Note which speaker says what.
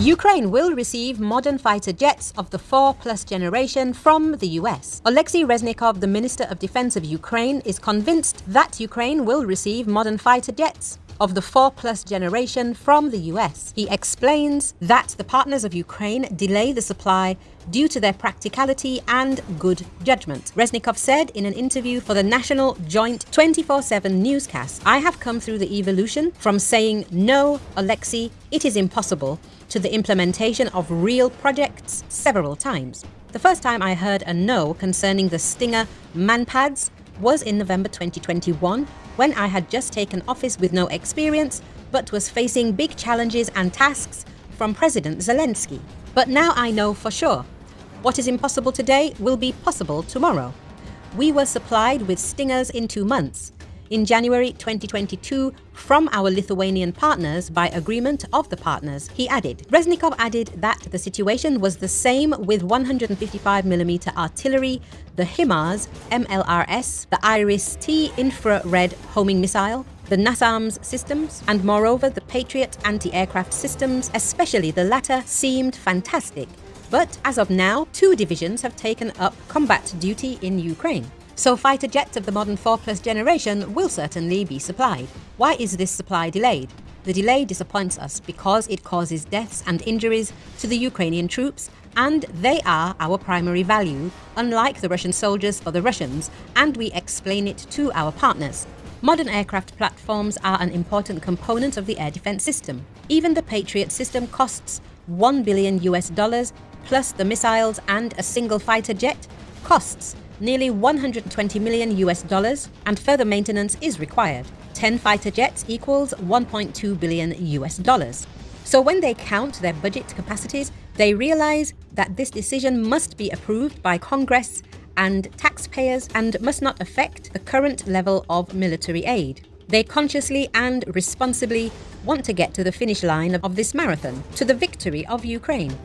Speaker 1: Ukraine will receive modern fighter jets of the 4 plus generation from the US. Oleksiy Reznikov, the Minister of Defense of Ukraine, is convinced that Ukraine will receive modern fighter jets of the 4 plus generation from the US. He explains that the partners of Ukraine delay the supply due to their practicality and good judgment. Reznikov said in an interview for the National Joint 24-7 newscast, I have come through the evolution from saying, no, Oleksiy, it is impossible, to the implementation of real projects several times. The first time I heard a no concerning the Stinger manpads was in November 2021 when I had just taken office with no experience but was facing big challenges and tasks from President Zelensky. But now I know for sure. What is impossible today will be possible tomorrow. We were supplied with Stingers in two months in January 2022 from our Lithuanian partners by agreement of the partners, he added. Reznikov added that the situation was the same with 155mm artillery, the HIMARS MLRS, the IRIS-T infrared homing missile, the NASAMS systems, and moreover the Patriot anti-aircraft systems, especially the latter, seemed fantastic. But as of now, two divisions have taken up combat duty in Ukraine so fighter jets of the modern 4 Plus generation will certainly be supplied. Why is this supply delayed? The delay disappoints us because it causes deaths and injuries to the Ukrainian troops and they are our primary value, unlike the Russian soldiers for the Russians, and we explain it to our partners. Modern aircraft platforms are an important component of the air defense system. Even the Patriot system costs 1 billion US dollars, plus the missiles and a single fighter jet costs nearly 120 million US dollars, and further maintenance is required. 10 fighter jets equals 1.2 billion US dollars. So when they count their budget capacities, they realize that this decision must be approved by Congress and taxpayers and must not affect the current level of military aid. They consciously and responsibly want to get to the finish line of this marathon, to the victory of Ukraine.